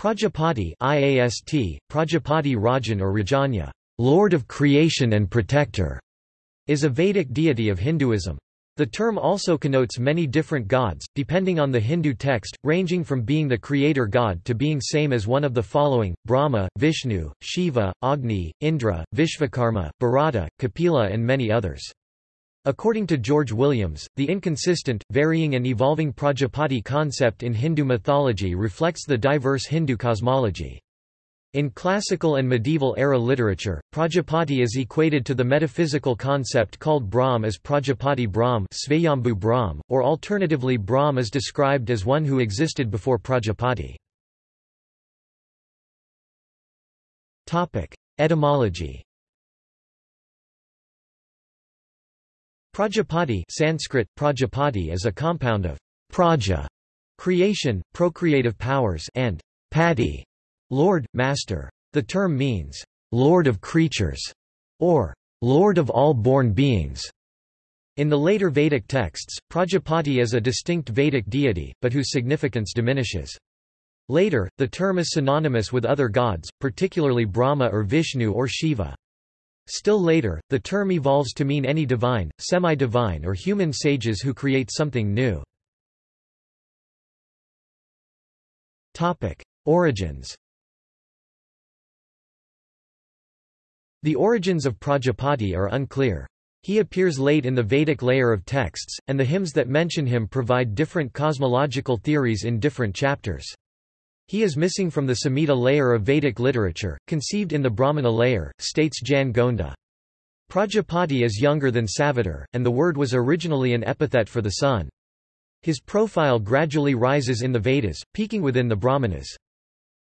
Prajapati IAST, Prajapati Rajan or Rajanya, Lord of Creation and Protector, is a Vedic deity of Hinduism. The term also connotes many different gods, depending on the Hindu text, ranging from being the creator god to being same as one of the following, Brahma, Vishnu, Shiva, Agni, Indra, Vishvakarma, Bharata, Kapila and many others. According to George Williams, the inconsistent, varying and evolving Prajapati concept in Hindu mythology reflects the diverse Hindu cosmology. In classical and medieval era literature, Prajapati is equated to the metaphysical concept called Brahm as Prajapati Brahm, Svayambhu Brahm or alternatively Brahm is described as one who existed before Prajapati. Etymology Prajapati Sanskrit, Prajapati is a compound of praja, creation, procreative powers and pati, lord, master. The term means, lord of creatures, or lord of all born beings. In the later Vedic texts, Prajapati is a distinct Vedic deity, but whose significance diminishes. Later, the term is synonymous with other gods, particularly Brahma or Vishnu or Shiva. Still later, the term evolves to mean any divine, semi-divine or human sages who create something new. Origins The origins of Prajapati are unclear. He appears late in the Vedic layer of texts, and the hymns that mention him provide different cosmological theories in different chapters. He is missing from the Samhita layer of Vedic literature, conceived in the Brahmana layer, states Jan Gonda. Prajapati is younger than Savitar, and the word was originally an epithet for the sun. His profile gradually rises in the Vedas, peaking within the Brahmanas.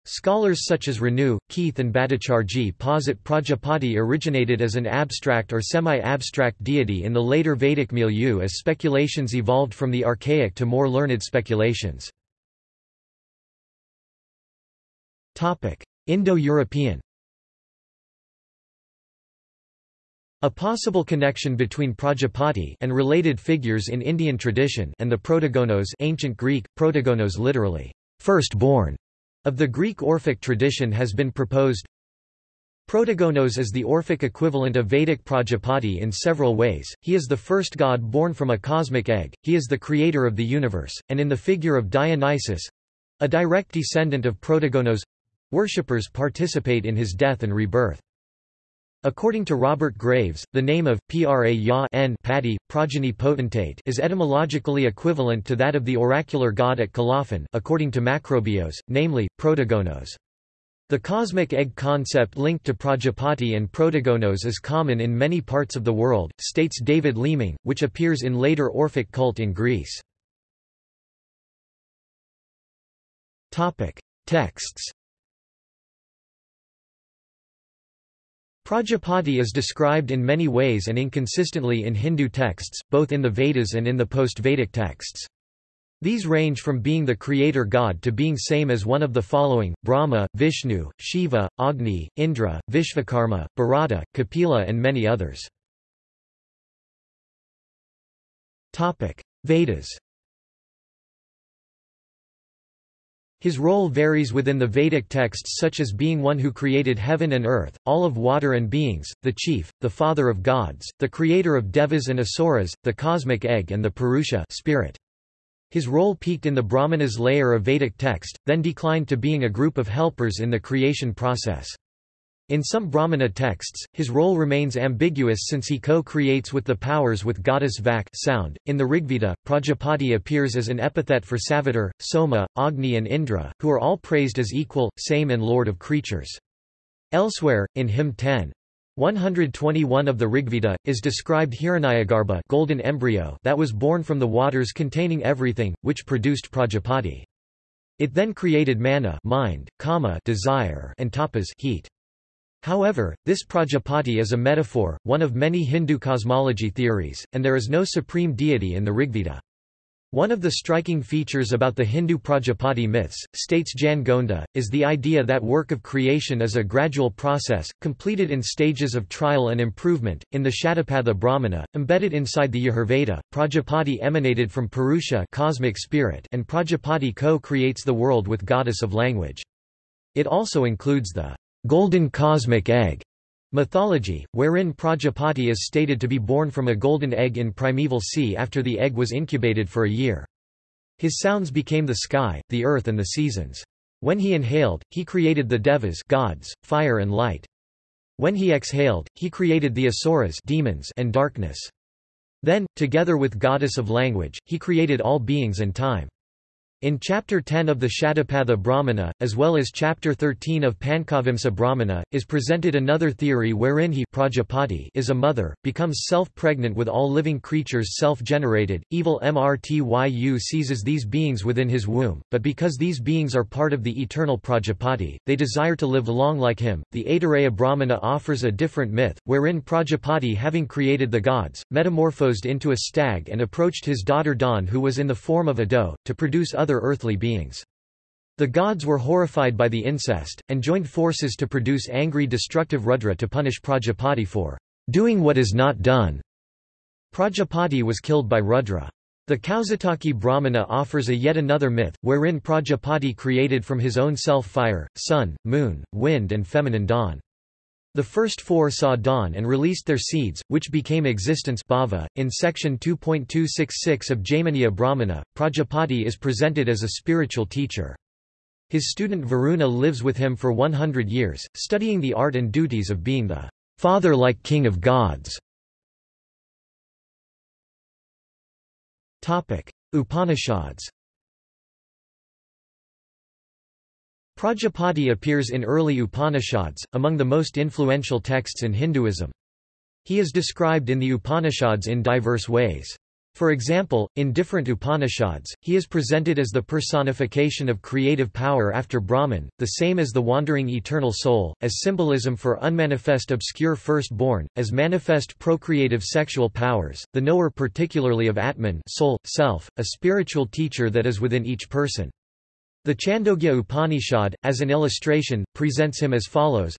Scholars such as Renou, Keith and Bhattacharjee posit Prajapati originated as an abstract or semi-abstract deity in the later Vedic milieu as speculations evolved from the archaic to more learned speculations. Indo-European. A possible connection between Prajapati and related figures in Indian tradition and the Protogonos ancient Greek, protogonos literally, firstborn, of the Greek Orphic tradition has been proposed. Protogonos is the Orphic equivalent of Vedic Prajapati in several ways, he is the first god born from a cosmic egg, he is the creator of the universe, and in the figure of Dionysus—a direct descendant of Protogonos, Worshippers participate in his death and rebirth. According to Robert Graves, the name of Pra ya n Patti, progeny potentate is etymologically equivalent to that of the oracular god at Colophon according to Macrobius, namely, Protogonos. The cosmic egg concept linked to Prajapati and Protogonos is common in many parts of the world, states David Leeming, which appears in later Orphic cult in Greece. Texts Prajapati is described in many ways and inconsistently in Hindu texts, both in the Vedas and in the post-Vedic texts. These range from being the creator god to being same as one of the following, Brahma, Vishnu, Shiva, Agni, Indra, Vishvakarma, Bharata, Kapila and many others. Vedas His role varies within the Vedic texts such as being one who created heaven and earth, all of water and beings, the chief, the father of gods, the creator of devas and asuras, the cosmic egg and the Purusha spirit. His role peaked in the Brahmanas layer of Vedic text, then declined to being a group of helpers in the creation process. In some Brahmana texts, his role remains ambiguous since he co-creates with the powers with goddess Vak sound. .In the Rigveda, Prajapati appears as an epithet for Savitar, Soma, Agni and Indra, who are all praised as equal, same and lord of creatures. Elsewhere, in hymn 10, 121 of the Rigveda, is described Hiranyagarbha golden embryo that was born from the waters containing everything, which produced Prajapati. It then created mana mind, kama desire and tapas heat. However, this Prajapati is a metaphor, one of many Hindu cosmology theories, and there is no supreme deity in the Rigveda. One of the striking features about the Hindu Prajapati myths, states Jan Gonda, is the idea that work of creation is a gradual process, completed in stages of trial and improvement. In the Shatapatha Brahmana, embedded inside the Yajurveda, Prajapati emanated from Purusha cosmic spirit and Prajapati co-creates the world with goddess of language. It also includes the golden cosmic egg mythology, wherein Prajapati is stated to be born from a golden egg in primeval sea after the egg was incubated for a year. His sounds became the sky, the earth and the seasons. When he inhaled, he created the devas gods, fire and light. When he exhaled, he created the asuras demons and darkness. Then, together with goddess of language, he created all beings and time. In Chapter 10 of the Shatapatha Brahmana, as well as Chapter 13 of Panchavimsa Brahmana, is presented another theory wherein he Prajapati is a mother, becomes self-pregnant with all living creatures self-generated, evil Mrtyu seizes these beings within his womb, but because these beings are part of the eternal Prajapati, they desire to live long like him. The Aitareya Brahmana offers a different myth, wherein Prajapati having created the gods, metamorphosed into a stag and approached his daughter Dawn who was in the form of a doe, to produce other other earthly beings. The gods were horrified by the incest, and joined forces to produce angry destructive Rudra to punish Prajapati for doing what is not done. Prajapati was killed by Rudra. The Kausitaki Brahmana offers a yet another myth, wherein Prajapati created from his own self fire, sun, moon, wind and feminine dawn. The first four saw dawn and released their seeds, which became existence bhava. .In section 2.266 of Jaiminiya Brahmana, Prajapati is presented as a spiritual teacher. His student Varuna lives with him for 100 years, studying the art and duties of being the father-like king of gods. Upanishads Prajapati appears in early Upanishads, among the most influential texts in Hinduism. He is described in the Upanishads in diverse ways. For example, in different Upanishads, he is presented as the personification of creative power after Brahman, the same as the wandering eternal soul, as symbolism for unmanifest obscure firstborn, as manifest procreative sexual powers, the knower particularly of Atman soul, self, a spiritual teacher that is within each person. The Chandogya Upanishad, as an illustration, presents him as follows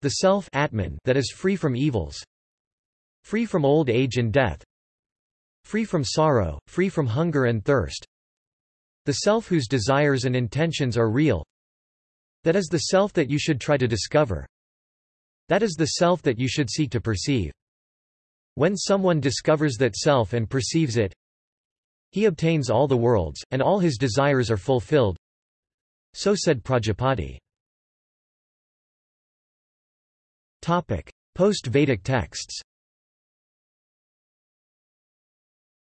The self Atman that is free from evils free from old age and death free from sorrow, free from hunger and thirst the self whose desires and intentions are real that is the self that you should try to discover that is the self that you should seek to perceive. When someone discovers that self and perceives it, he obtains all the worlds, and all his desires are fulfilled. So said Prajapati. Post-Vedic texts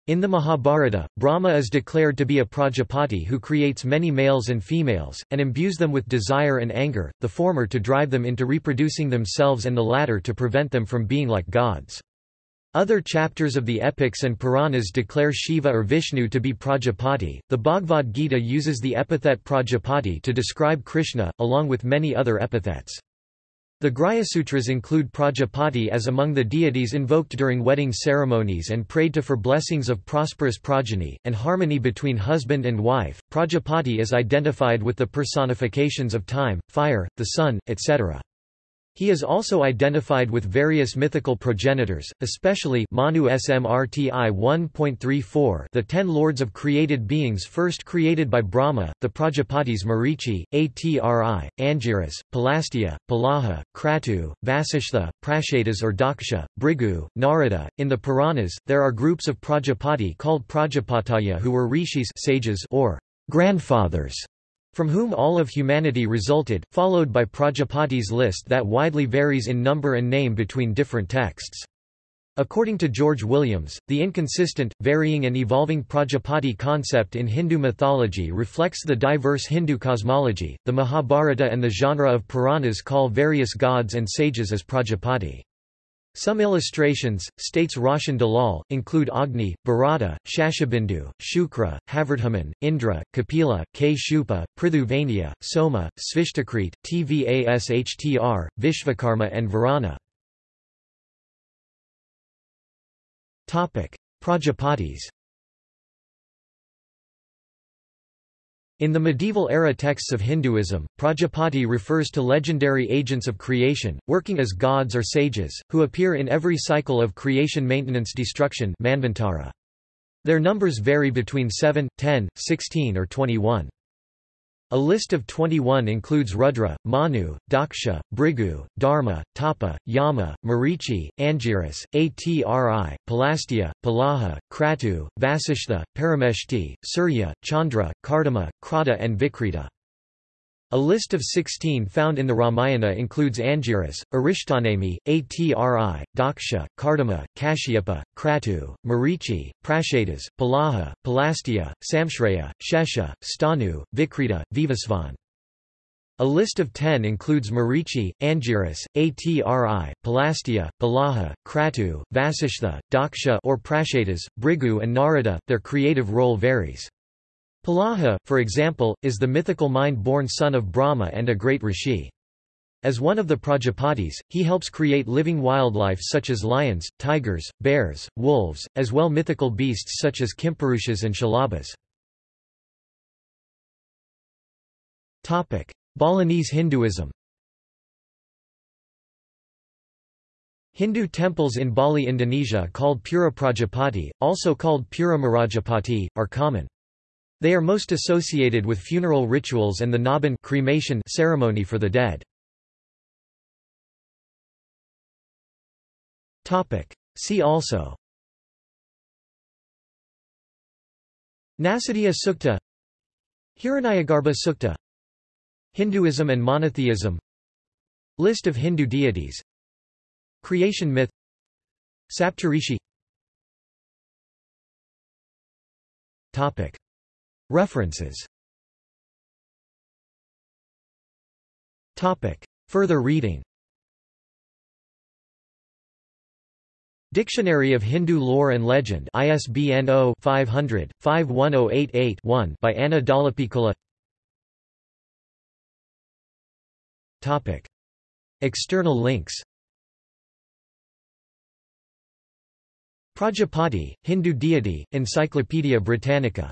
In the Mahabharata, Brahma is declared to be a Prajapati who creates many males and females, and imbues them with desire and anger, the former to drive them into reproducing themselves and the latter to prevent them from being like gods. Other chapters of the epics and Puranas declare Shiva or Vishnu to be Prajapati. The Bhagavad Gita uses the epithet Prajapati to describe Krishna, along with many other epithets. The Grhyasutras include Prajapati as among the deities invoked during wedding ceremonies and prayed to for blessings of prosperous progeny, and harmony between husband and wife. Prajapati is identified with the personifications of time, fire, the sun, etc. He is also identified with various mythical progenitors, especially Manu Smrti 1.34 the ten lords of created beings first created by Brahma, the Prajapatis Marichi, Atri, Angiras, Pulastya, Pulaha, Kratu, Vasishtha, Prashetas or Daksha, Bhrigu, Narada. In the Puranas, there are groups of Prajapati called Prajapataya who were rishis sages or grandfathers from whom all of humanity resulted, followed by Prajapati's list that widely varies in number and name between different texts. According to George Williams, the inconsistent, varying and evolving Prajapati concept in Hindu mythology reflects the diverse Hindu cosmology. The Mahabharata and the genre of Puranas call various gods and sages as Prajapati. Some illustrations, states Roshan Dalal, include Agni, Bharata, Shashabindu, Shukra, Havirdhaman, Indra, Kapila, Kshupa, Prithuvania, Soma, Svishtakrit, Tvashtr, Vishvakarma and Varana. Prajapatis In the medieval-era texts of Hinduism, Prajapati refers to legendary agents of creation, working as gods or sages, who appear in every cycle of creation maintenance destruction Manvantara. Their numbers vary between 7, 10, 16 or 21. A list of 21 includes Rudra, Manu, Daksha, Bhrigu, Dharma, Tapa, Yama, Marichi, Angiras, Atri, Pulasthya, Pulaha, Kratu, Vasishtha, Parameshti, Surya, Chandra, Kardama, Krata and Vikrita. A list of 16 found in the Ramayana includes Angiras, Arishtanemi, Atri, Daksha, Kardama, Kashyapa, Kratu, Marichi, Prashetas, Pulaha, Pulasthya, Samshreya, Shesha, Stanu, Vikrita, Vivasvan. A list of 10 includes Marichi, Angiras, Atri, Pulasthya, Pulaha, Kratu, Vasishtha, Daksha or Prashetas, Bhrigu and Narada, their creative role varies. Pulaha, for example, is the mythical mind-born son of Brahma and a great rishi. As one of the Prajapatis, he helps create living wildlife such as lions, tigers, bears, wolves, as well mythical beasts such as Kimpurushas and Shalabhas. Balinese Hinduism Hindu temples in Bali Indonesia called Pura Prajapati, also called Pura Marajapati, are common. They are most associated with funeral rituals and the Ngaben cremation ceremony for the dead. See also Nasadiya Sukta Hiranyagarbha Sukta Hinduism and monotheism List of Hindu deities Creation myth Saptarishi Topic References. Topic. Further reading. Dictionary of Hindu Lore and Legend ISBN 0-500-51088-1 by Anna Dallapiccola External links. Prajapati, Hindu deity, Encyclopaedia Britannica